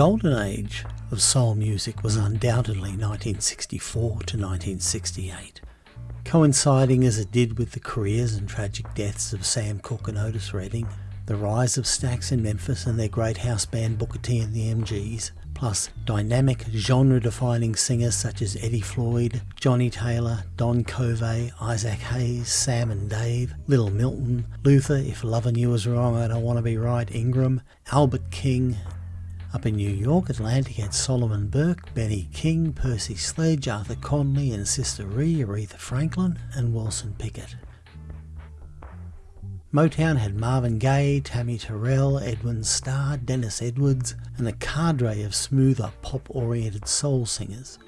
golden age of soul music was undoubtedly 1964 to 1968, coinciding as it did with the careers and tragic deaths of Sam Cooke and Otis Redding, the rise of Stax in Memphis and their great house band Booker T and the MGs, plus dynamic genre-defining singers such as Eddie Floyd, Johnnie Taylor, Don Covay, Isaac Hayes, Sam and Dave, Little Milton, Luther, If Loving You Was Wrong I Don't Want to Be Right, Ingram, Albert King. Up in New York, Atlantic had Solomon Burke, Benny King, Percy Sledge, Arthur Conley and Sister Ree, Aretha Franklin and Wilson Pickett. Motown had Marvin Gaye, Tammi Terrell, Edwin Starr, Dennis Edwards, and a cadre of smoother, pop-oriented soul singers.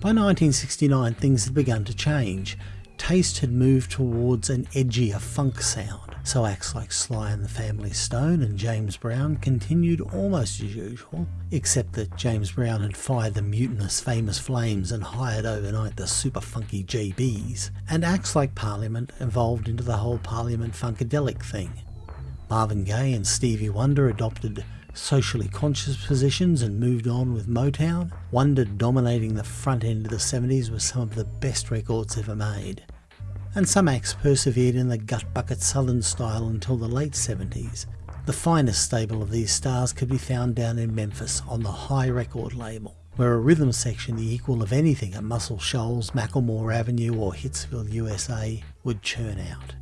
By 1969 things had begun to change. Taste had moved towards an edgier funk sound so acts like Sly and the Family Stone and James Brown continued almost as usual, except that James Brown had fired the mutinous Famous Flames and hired overnight the super funky JBs, and acts like Parliament evolved into the whole Parliament Funkadelic thing. Marvin Gaye and Stevie Wonder adopted socially conscious positions and moved on with Motown. Wonder dominating the front end of the 70s with some of the best records ever made and some acts persevered in the gut bucket southern style until the late 70s. The finest stable of these stars could be found down in Memphis on the Hi record label, where a rhythm section the equal of anything at Muscle Shoals, McLemore Avenue or Hitsville, USA would churn out.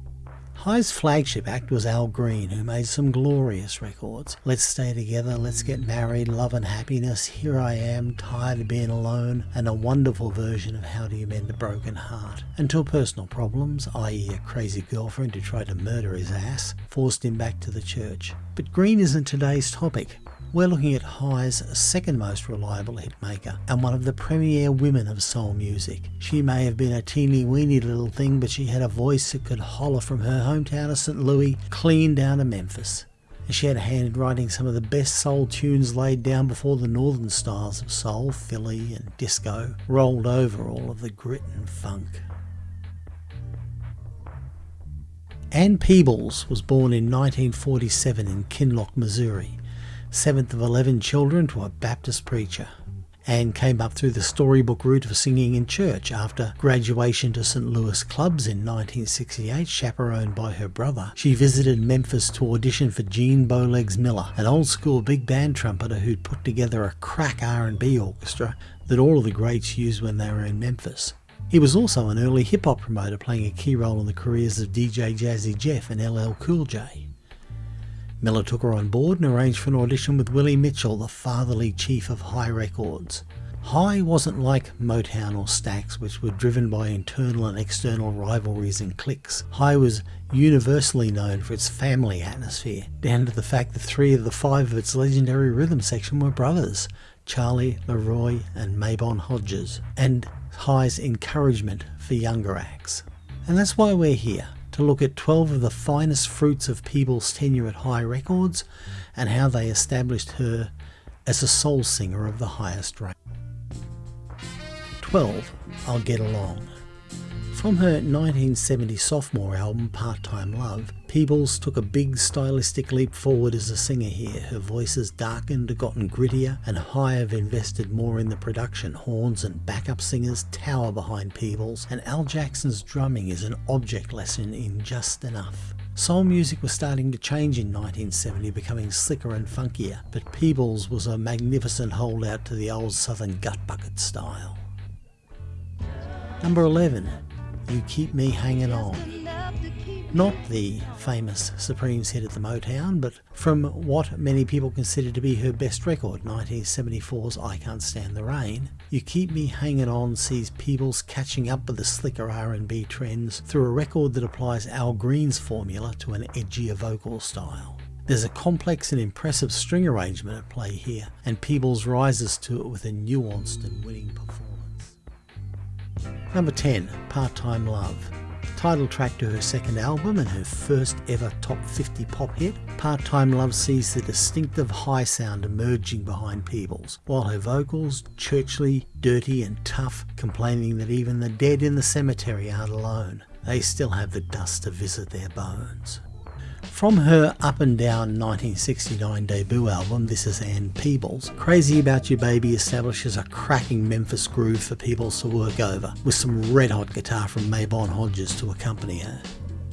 Hi's flagship act was Al Green, who made some glorious records. Let's Stay Together, Let's Get Married, Love and Happiness, Here I Am, Tired of Being Alone, and a wonderful version of How Do You Mend a Broken Heart. Until personal problems, i.e. a crazy girlfriend who tried to murder his ass, forced him back to the church. But Green isn't today's topic. We're looking at Hi's second most reliable hitmaker and one of the premier women of soul music. She may have been a teeny weeny little thing, but she had a voice that could holler from her hometown of St. Louis clean down to Memphis. And she had a hand in writing some of the best soul tunes laid down before the northern styles of soul, Philly and disco rolled over all of the grit and funk. Ann Peebles was born in 1947 in Kinloch, Missouri seventh of 11 children to a Baptist preacher and came up through the storybook route of singing in church after graduation to St. Louis clubs in 1968, chaperoned by her brother. She visited Memphis to audition for Gene Bowlegs Miller, an old school big band trumpeter who'd put together a crack R&B orchestra that all of the greats used when they were in Memphis. He was also an early hip hop promoter playing a key role in the careers of DJ Jazzy Jeff and LL Cool J. Miller took her on board and arranged for an audition with Willie Mitchell, the fatherly chief of Hi Records. Hi wasn't like Motown or Stax, which were driven by internal and external rivalries and cliques. Hi was universally known for its family atmosphere, down to the fact that three of the five of its legendary rhythm section were brothers, Charlie, Leroy and Mabon Hodges, and Hi's encouragement for younger acts. And that's why we're here to look at 12 of the finest fruits of Peebles' tenure at Hi Records and how they established her as a soul singer of the highest rank. 12. I'll Get Along. From her 1970 sophomore album Part-Time Love, Peebles took a big stylistic leap forward as a singer here. Her voice has darkened, gotten grittier, and Hi have invested more in the production. Horns and backup singers tower behind Peebles, and Al Jackson's drumming is an object lesson in just enough. Soul music was starting to change in 1970, becoming slicker and funkier, but Peebles was a magnificent holdout to the old southern gut bucket style. Number 11. You Keep Me Hanging On. Not the famous Supremes hit at the Motown, but from what many people consider to be her best record, 1974's I Can't Stand the Rain, You Keep Me Hanging On sees Peebles catching up with the slicker R&B trends through a record that applies Al Green's formula to an edgier vocal style. There's a complex and impressive string arrangement at play here, and Peebles rises to it with a nuanced and winning performance. Number 10, Part-Time Love. Title track to her second album and her first ever top 50 pop hit, Part-Time Love sees the distinctive Hi sound emerging behind Peebles, while her vocals, churchly, dirty and tough, complaining that even the dead in the cemetery aren't alone. They still have the dust to visit their bones. From her up and down 1969 debut album, This Is Ann Peebles, Crazy About You Baby establishes a cracking Memphis groove for Peebles to work over, with some red hot guitar from Mabon Hodges to accompany her.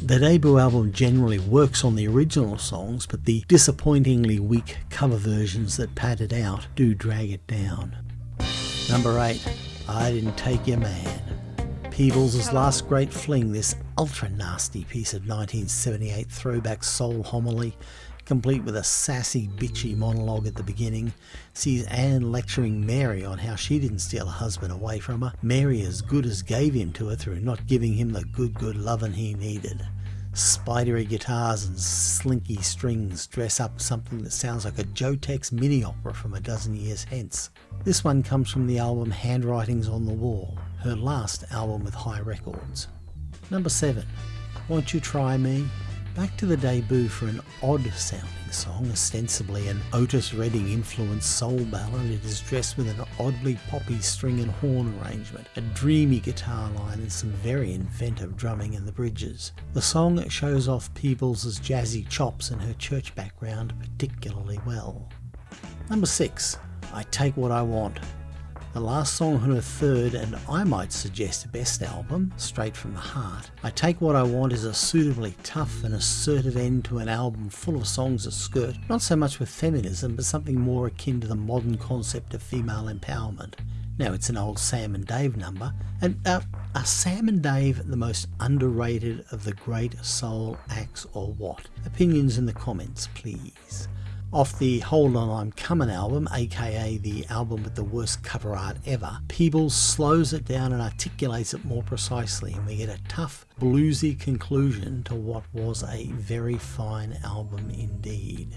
The debut album generally works on the original songs, but the disappointingly weak cover versions that pad it out do drag it down. Number 8, I Didn't Take Your Man. Peebles' last great fling, this ultra nasty piece of 1978 throwback soul homily, complete with a sassy, bitchy monologue at the beginning, sees Ann lecturing Mary on how she didn't steal her husband away from her. Mary as good as gave him to her through not giving him the good, good lovin' he needed. Spidery guitars and slinky strings dress up something that sounds like a Joe Tex mini opera from a dozen years hence. This one comes from the album Handwritings on the Wall, her last album with Hi Records. Number 7. Won't You Try Me? Back to the debut for an odd sounding song, ostensibly an Otis Redding influenced soul ballad. It is dressed with an oddly poppy string and horn arrangement, a dreamy guitar line, and some very inventive drumming in the bridges. The song shows off Peebles' jazzy chops and her church background particularly well. Number 6. I Take What I Want the last song on her third and I might suggest best album, Straight from the Heart. I Take What I Want is a suitably tough and assertive end to an album full of songs that skirt not so much with feminism but something more akin to the modern concept of female empowerment. Now it's an old Sam and Dave number, and uh, are Sam and Dave the most underrated of the great soul acts or what? Opinions in the comments please off the Hold On I'm Coming album, aka the album with the worst cover art ever, Peebles slows it down and articulates it more precisely, and we get a tough, bluesy conclusion to what was a very fine album indeed.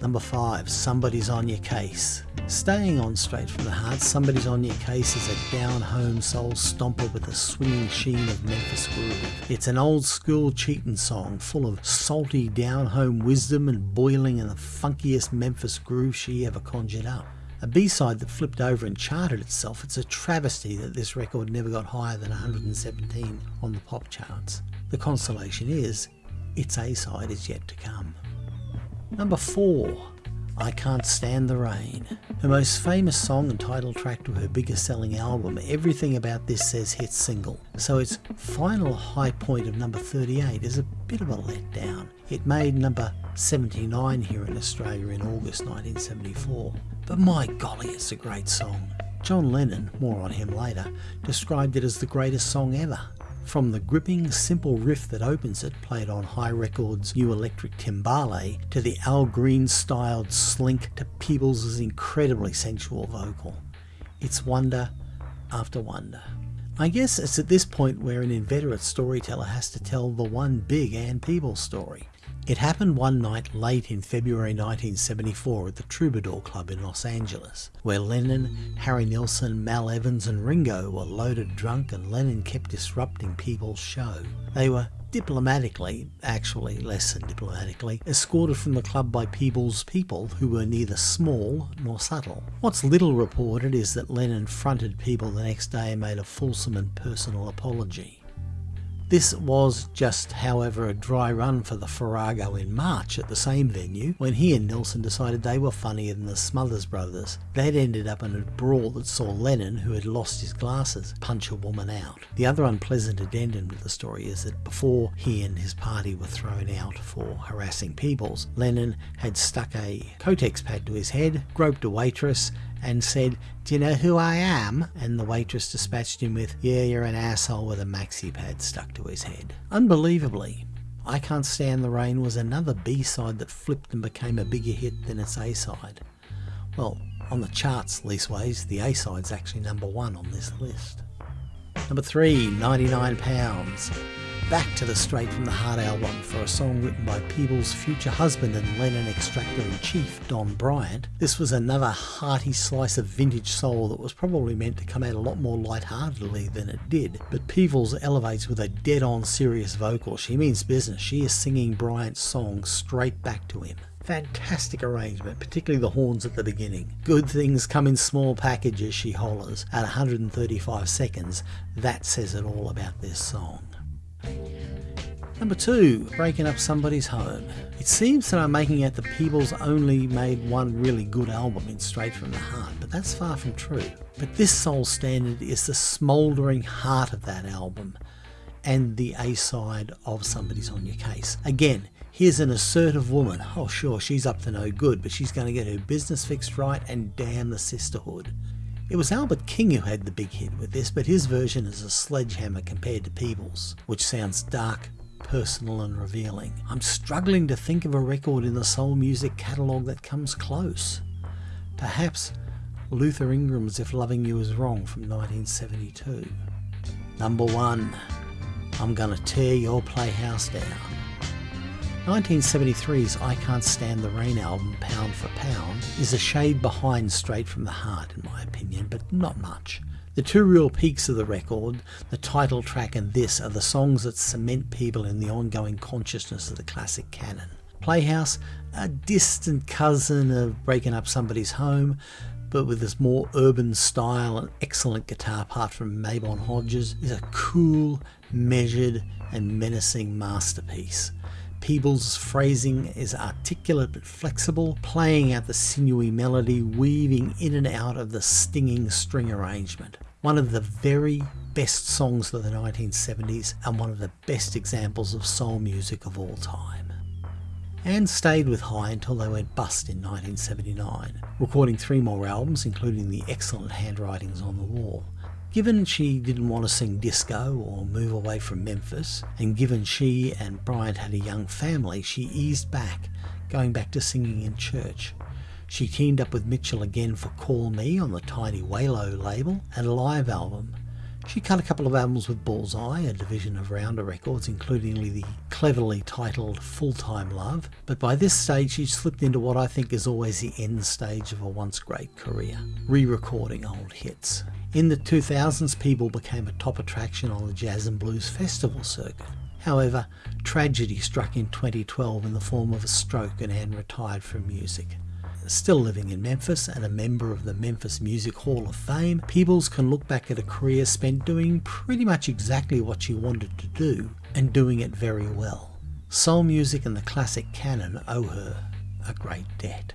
Number 5. Somebody's on Your Case. Staying on straight from the heart, Somebody's on Your Case is a down-home soul stomper with a swinging sheen of Memphis groove. It's an old school cheating song full of salty down-home wisdom and boiling in the funkiest Memphis groove she ever conjured up. A B-side that flipped over and charted itself, it's a travesty that this record never got higher than 117 on the pop charts. The consolation is, its A-side is yet to come. Number 4. I Can't Stand the Rain. Her most famous song and title track to her biggest selling album, Everything About This Says hit single. So its final high point of number 38 is a bit of a letdown. It made number 79 here in Australia in August 1974. But my golly, it's a great song. John Lennon, more on him later, described it as the greatest song ever. From the gripping, simple riff that opens it, played on Hi Records' new electric timbale, to the Al Green styled slink to Peebles' incredibly sensual vocal. It's wonder after wonder. I guess it's at this point where an inveterate storyteller has to tell the one big Ann Peebles story. It happened one night late in February 1974 at the Troubadour Club in Los Angeles, where Lennon, Harry Nilsson, Mal Evans and Ringo were loaded drunk and Lennon kept disrupting people's show. They were diplomatically, actually less than diplomatically, escorted from the club by Peebles' people who were neither small nor subtle. What's little reported is that Lennon fronted Peebles the next day and made a fulsome and personal apology. This was just, however, a dry run for the Farrago in March at the same venue when he and Nilsson decided they were funnier than the Smothers Brothers. They'd ended up in a brawl that saw Lennon, who had lost his glasses, punch a woman out. The other unpleasant addendum to the story is that before he and his party were thrown out for harassing Peebles, Lennon had stuck a Kotex pad to his head, groped a waitress, and said, Do you know who I am? And the waitress dispatched him with, Yeah, you're an asshole with a maxi pad stuck to his head. Unbelievably, I Can't Stand the Rain was another B side that flipped and became a bigger hit than its A side. Well, on the charts, leastways, the A side's actually number one on this list. Number three, 99 pounds back to the Straight from the Heart album for a song written by Peebles' future husband and Lennon extractor in chief, Don Bryant. This was another hearty slice of vintage soul that was probably meant to come out a lot more lightheartedly than it did. But Peebles elevates with a dead on serious vocal. She means business. She is singing Bryant's song straight back to him. Fantastic arrangement, particularly the horns at the beginning. Good things come in small packages, she hollers, at 135 seconds. That says it all about this song. Number 2. Breaking Up Somebody's Home. It seems that I'm making out the Peebles only made one really good album in Straight From The Heart, but that's far from true. But this soul standard is the smouldering heart of that album and the A-side of Somebody's On Your Case. Again, here's an assertive woman. Oh sure, she's up to no good, but she's going to get her business fixed right and damn the sisterhood. It was Albert King who had the big hit with this, but his version is a sledgehammer compared to Peebles, which sounds dark, personal and revealing. I'm struggling to think of a record in the soul music catalogue that comes close. Perhaps Luther Ingram's If Loving You Is Wrong from 1972. Number 1. I'm Gonna Tear Your Playhouse Down. 1973's I Can't Stand the Rain album, Pound for Pound, is a shade behind Straight from the Heart in my opinion, but not much. The two real peaks of the record, the title track and this, are the songs that cement Peebles in the ongoing consciousness of the classic canon. Playhouse, a distant cousin of Breaking Up Somebody's Home, but with this more urban style and excellent guitar part from Mabon Hodges, is a cool, measured and menacing masterpiece. Peebles' phrasing is articulate but flexible, playing out the sinewy melody, weaving in and out of the stinging string arrangement. One of the very best songs of the 1970s and one of the best examples of soul music of all time. Ann stayed with Hi until they went bust in 1979, recording three more albums including the excellent Handwritings on the Wall. Given she didn't want to sing disco or move away from Memphis, and given she and Bryant had a young family, she eased back, going back to singing in church. She teamed up with Mitchell again for Call Me on the Tiny Waylo label and a live album. She cut a couple of albums with Bullseye, a division of Rounder Records, including the cleverly titled Full Time Love, but by this stage she'd slipped into what I think is always the end stage of a once great career, re-recording old hits. In the 2000s, Peebles became a top attraction on the Jazz and Blues Festival circuit. However, tragedy struck in 2012 in the form of a stroke and Ann retired from music. Still living in Memphis and a member of the Memphis Music Hall of Fame, Peebles can look back at a career spent doing pretty much exactly what she wanted to do and doing it very well. Soul music and the classic canon owe her a great debt.